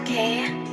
okay?